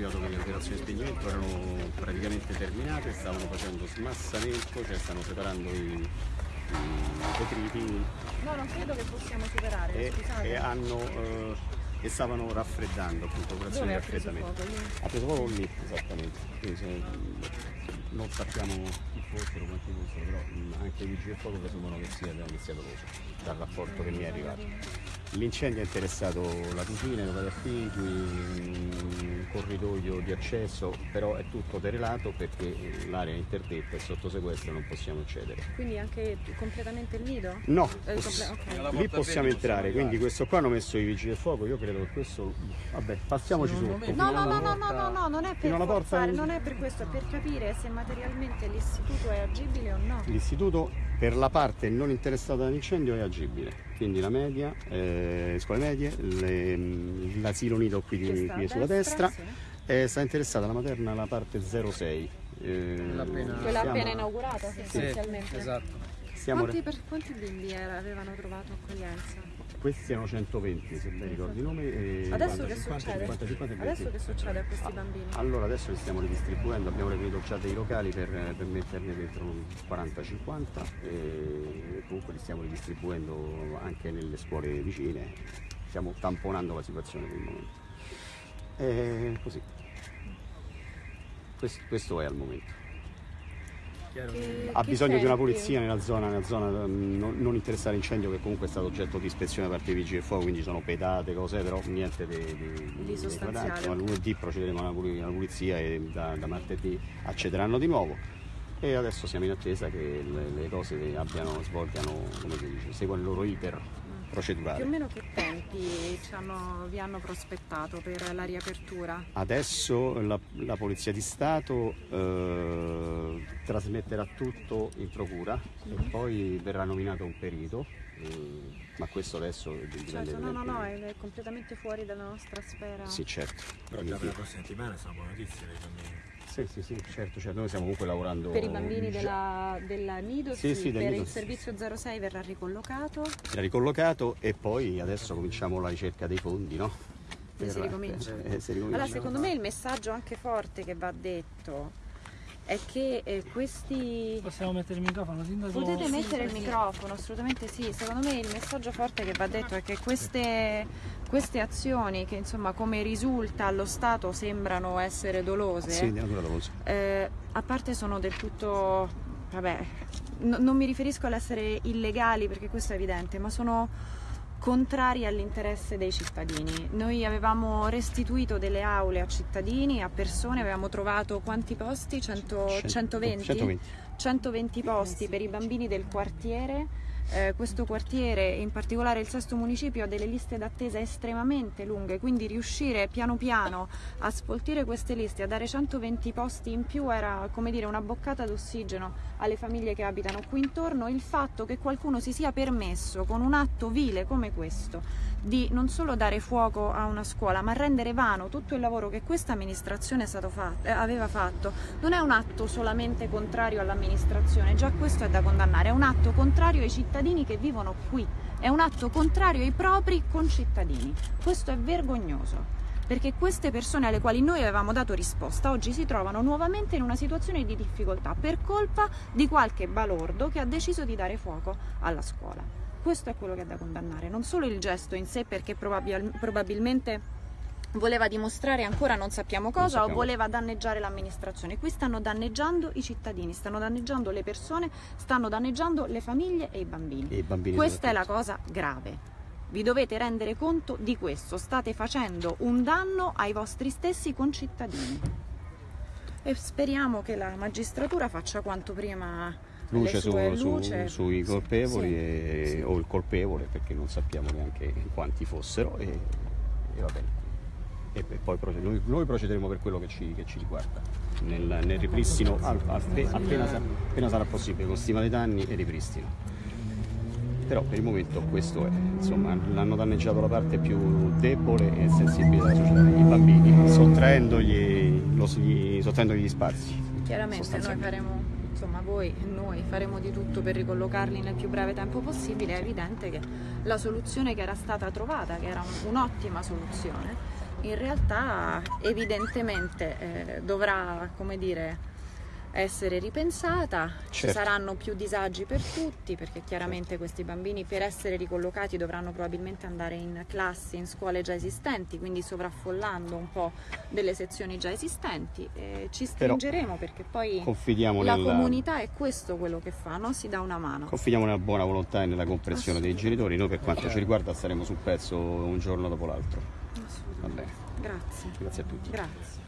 arrivato che le operazioni di spegnimento erano praticamente terminate, stavano facendo smassamento, cioè stanno separando i, detriti No, non credo che possiamo superare, e, e hanno, eh, e stavano raffreddando appunto operazioni Dove di preso raffreddamento. Ha preso proprio lì, esattamente. Quindi se- non sappiamo chi fossero, quanti fossero, però anche i vigili del fuoco presumono che sia, che sia doloso, dal rapporto che mi è arrivato. L'incendio ha interessato la cucina, i locali affigui, un corridoio di accesso, però è tutto terrelato perché l'area è interdetta e sotto sequestro non possiamo accedere. Quindi anche completamente il nido? No, Eh, poss- comple- ok. lì possiamo entrare, quindi questo qua hanno messo i vigili del fuoco, io credo che questo, vabbè, passiamoci sotto. me- No, no, no, no, no, no, no, non è per forzare, non è per questo, è per capire se materialmente l'istituto è agibile o no. L'istituto per la parte non interessata dall'incendio è agibile, quindi la media, eh, le scuole medie, le- l'asilo nido qui, di, qui sulla destra, destra, sì. eh, sta interessata la materna la parte 06. eh, Quella appena- Quella appena inaugurata Sì, essenzialmente. esatto. Quanti, per- quanti bimbi era- avevano trovato accoglienza? Questi erano 120 se ben ricordo i nomi. e Adesso 50, che 50, succede? 50, 50 e 20. Adesso che succede a questi bambini? Allora adesso li stiamo ridistribuendo, abbiamo reperito già dei locali per, per metterne dentro un 40-50 e comunque li stiamo ridistribuendo anche nelle scuole vicine, stiamo tamponando la situazione per il momento. E così. Questo, questo è al momento. Ha bisogno di una pulizia nella zona, nella zona mm, non, non interessare incendio che comunque è stato oggetto di ispezione da parte dei vigili del fuoco, quindi sono pedate, cose, però niente di, di, Di sostanziale. Ma lunedì procederemo a una puli- una pulizia e da, da martedì accederanno di nuovo. E adesso siamo in attesa che le, le cose abbiano, svolgano, come si dice, seguano il loro iter Più o procedurale. meno che tempi ci hanno- vi hanno prospettato per la riapertura? Adesso la, la Polizia di Stato eh, trasmetterà tutto in procura e poi verrà nominato un perito, eh, ma questo adesso dipende Certo, no, no, no, evidentemente- è completamente fuori dalla nostra sfera. Sì, certo. Però già per la prossima settimana sono buone notizie per i bambini. Sì, sì, sì, certo, certo. Noi stiamo comunque lavorando. Per i bambini della, della Nido, Sì, sì, per Nido, il servizio 06 verrà ricollocato Era ricollocato e poi adesso cominciamo la ricerca dei fondi, no? e si Per- ricomincia. eh, si ricomincia. Allora, secondo me il messaggio anche forte che va detto è che eh, questi... Possiamo mettere il microfono, sindaco? Potete mettere il microfono, assolutamente sì. Secondo me il messaggio forte che va detto è che queste, queste azioni, che insomma come risulta allo Stato sembrano essere dolose, Sì, eh, a parte sono del tutto, vabbè, no- non mi riferisco all'essere illegali perché questo è evidente, ma sono contrari all'interesse dei cittadini. Noi avevamo restituito delle aule a cittadini, a persone, avevamo trovato quanti posti? 100 120? 120. 120 posti per i bambini del quartiere. Eh, questo quartiere, in particolare il sesto municipio, ha delle liste d'attesa estremamente lunghe, quindi riuscire piano piano a sfoltire queste liste, a dare 120 posti in più era come dire una boccata d'ossigeno alle famiglie che abitano qui intorno. Il fatto che qualcuno si sia permesso con un atto vile come questo di non solo dare fuoco a una scuola, ma rendere vano tutto il lavoro che questa amministrazione fatto- eh, aveva fatto, non è un atto solamente contrario all'amministrazione, già questo è da condannare, è un atto contrario ai cittadini che vivono qui, è un atto contrario ai propri concittadini. Questo è vergognoso. Perché queste persone alle quali noi avevamo dato risposta oggi si trovano nuovamente in una situazione di difficoltà per colpa di qualche balordo che ha deciso di dare fuoco alla scuola. Questo è quello che è da condannare, non solo il gesto in sé perché probabil- probabilmente voleva dimostrare ancora non sappiamo cosa sappiamo. o voleva danneggiare l'amministrazione. Qui stanno danneggiando i cittadini, stanno danneggiando le persone, stanno danneggiando le famiglie e i bambini. E i bambini Questa è la cosa grave. Vi dovete rendere conto di questo, state facendo un danno ai vostri stessi concittadini. E speriamo che la magistratura faccia quanto prima Luce, su- sue su- luce. sui colpevoli Sì, e- sì. o il colpevole perché non sappiamo neanche quanti fossero e, e va bene. E, e poi proced- noi, noi procederemo per quello che ci, che ci riguarda, nel, nel ripristino al- appe- appena, appena sarà possibile, con stima dei danni e ripristino. Però per il momento questo è, insomma, l'hanno danneggiato la parte più debole e sensibile della società, i bambini, sottraendogli, lo- gli, sottraendogli gli spazi. Chiaramente noi faremo, insomma voi e noi faremo di tutto per ricollocarli nel più breve tempo possibile, è evidente che la soluzione che era stata trovata, che era un- un'ottima soluzione, in realtà evidentemente eh, dovrà, come dire, essere ripensata, ci Certo. saranno più disagi per tutti perché chiaramente questi bambini per essere ricollocati dovranno probabilmente andare in classi, in scuole già esistenti, quindi sovraffollando un po' delle sezioni già esistenti. E ci Però stringeremo perché poi la nella, comunità è questo quello che fa, no? si dà una mano. confidiamo nella buona volontà e nella comprensione dei genitori. Noi per quanto ci riguarda staremo sul pezzo un giorno dopo l'altro. Va bene, Grazie. grazie a tutti. Grazie.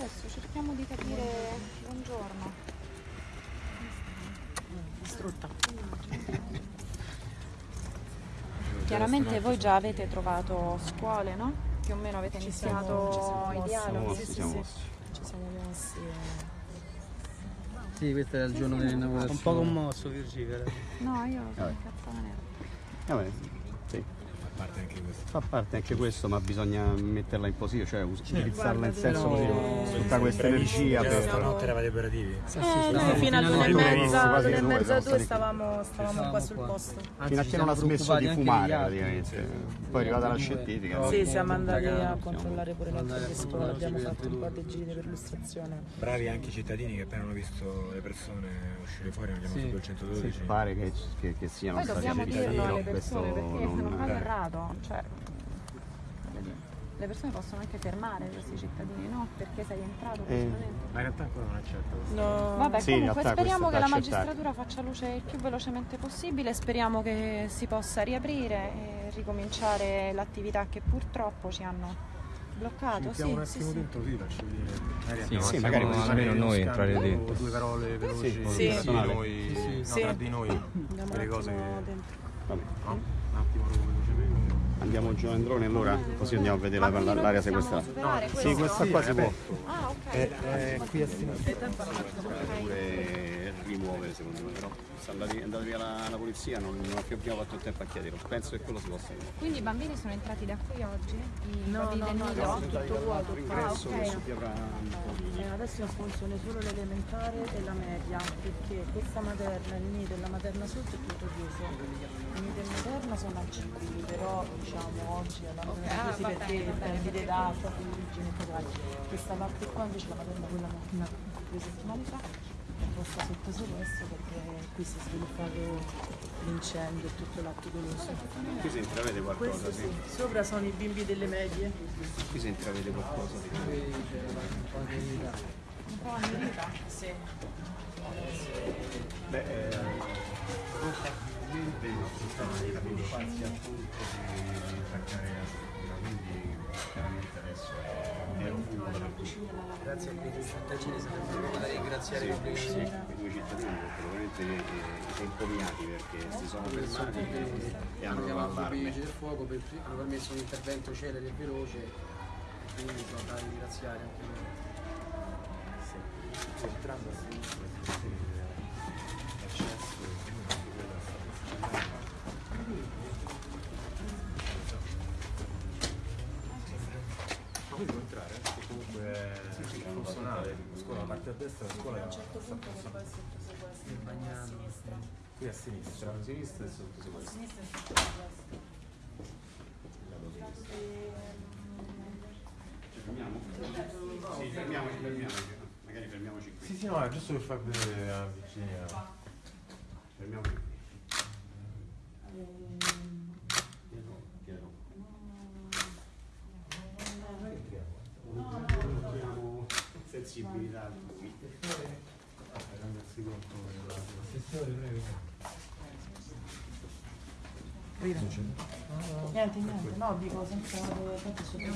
Adesso cerchiamo di capire. Buongiorno. Distrutta. Chiaramente voi già avete trovato scuole, no? Più o meno avete Ci iniziato siamo- ci siamo i mossi. dialoghi. Siamo- sì, siamo sì. mossi. Ci siamo mossi. e- Sì, questo è il giorno dell'inaugurazione. Un po' commosso Virgilio. No, io sono Vabbè. incazzata nera. Va bene, sì. A parte anche questo. Fa parte anche questo, ma bisogna metterla in positivo, cioè utilizzarla in senso positivo. Tutta questa energia per... stanotte eravate operativi? Fino a all'una e mezza, e due, mezza, due stavamo, stavamo Stavamo qua sul qua. posto. Anzi, Fino a che non ha smesso di fumare praticamente. Poi è arrivata la scientifica. Sì, siamo andati a controllare pure le andare altre scuole, abbiamo fatto un po' di giri per l'illustrazione. Bravi anche i cittadini che appena hanno visto le persone uscire fuori hanno chiamato il 112. Sì, pare che, siano stati dobbiamo cittadini, alle questo persone perché non- errato. Cioè, le persone possono anche fermare questi cittadini, no? Perché sei entrato Eh. Ma in realtà ancora non è certo questo. No, Vabbè, Sì, comunque speriamo che la magistratura faccia luce il più velocemente possibile, speriamo che si possa riaprire e ricominciare l'attività che purtroppo ci hanno bloccato. Sì, un sì, attimo sì. dentro, sì, faccio vedere. Magari Sì, sì, magari possiamo- almeno noi entrare dentro. Due parole veloci Sì, Sì. noi, Sì, sì. Sì. tra di noi. Un cose che... dentro. Vabbè. No? Un attimo. Andiamo giù a Androne allora, così andiamo a vedere Ma la- l'area possiamo sequestrata. superare Sì, questa qua si può. Ah, ok. Eh, qui a sinistra. Rimuovere secondo me, però è andata via la, la polizia non, non abbiamo fatto il tempo a chiederlo, penso che quello si possa fare. Quindi i bambini sono entrati da qui oggi? I No, no, no, nido? no, tutto vuoto qua. L'ingresso ok. che avrà. Eh, adesso in funzione solo l'elementare e la media, perché questa materna, il nido e la materna sotto è tutto chiuso. Il nido e la materna sono accessibili, però diciamo oggi hanno Ok, chiusi ah, va perché perdite va d'acqua, origine e così. Questa parte qua invece la materna quella una, due settimane fa è posta sotto sequestro perché qui si è sviluppato l'incendio e tutto l'atto doloso. Qui si intravede qualcosa, sì. sì, sopra sono i bimbi delle medie. Qui si intravede qualcosa. sì. Qui c'era un po' di verità. Un po' annerita? Sì. Beh, eh, probabilmente il nostro stato di capito farsi appunto di attaccare la Grazie a quei cittadini sarebbero da ringraziare Sì, pubblicamente. sì, quei due cittadini perché veramente sono impomiati perché si sono fermati e, e hanno chiamato i vigili del fuoco, per- hanno permesso un intervento celere e veloce quindi sono da ringraziare anche loro. Entrando è funzionale. Scuola, parte a destra, la scuola sta funzionando. Il bagnano. Qui a sinistra. A sinistra e sotto sequestro. Ci fermiamo? Sì, fermiamoci, fermiamoci. Magari fermiamoci qui. Sì, sì, no, è giusto per far vedere a Virginia. Fermiamoci qui. Della Niente, niente, no, dico senza tanto sotto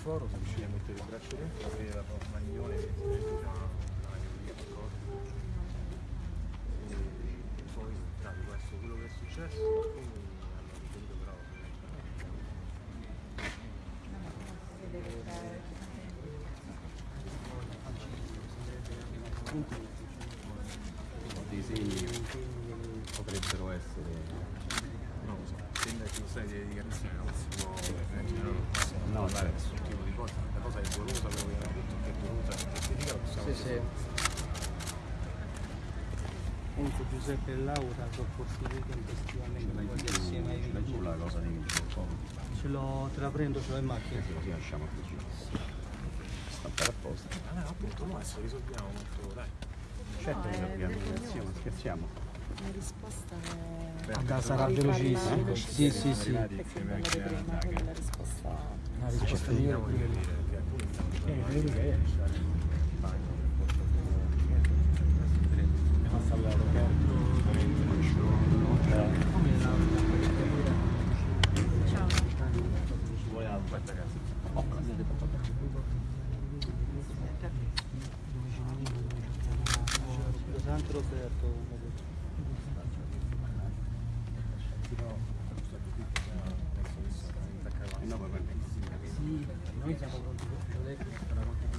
foro, se riuscivi a mettere il braccio dentro, aprire la maglione e poi tra questo quello che è successo poi hanno ritenuto però Molti segni potrebbero essere lo so, sembra che una serie di dichiarazioni non si può immaginare non possiamo No, parlare certo. nessun tipo di cosa, la cosa è dolosa, quello che abbiamo detto che è dolosa, è giustificata, possiamo Sì, sì. Comunque Giuseppe e Laura sopportire tempestivamente quasi assieme ai ce l'hai tu vigili. la cosa di vigile Ce l'ho, te la prendo, ce l'ho in macchina. così lasciamo così stampare apposta Ah, no, appunto, no, adesso risolviamo molto, dai. certo che abbiamo scherziamo La risposta è... Beh, Ah, sarà velocissimo. Sì, sì, sì. arrivati Perché insieme quella anche di a prima, Naga. quella risposta... La risposta migliore Eh, noi siamo contro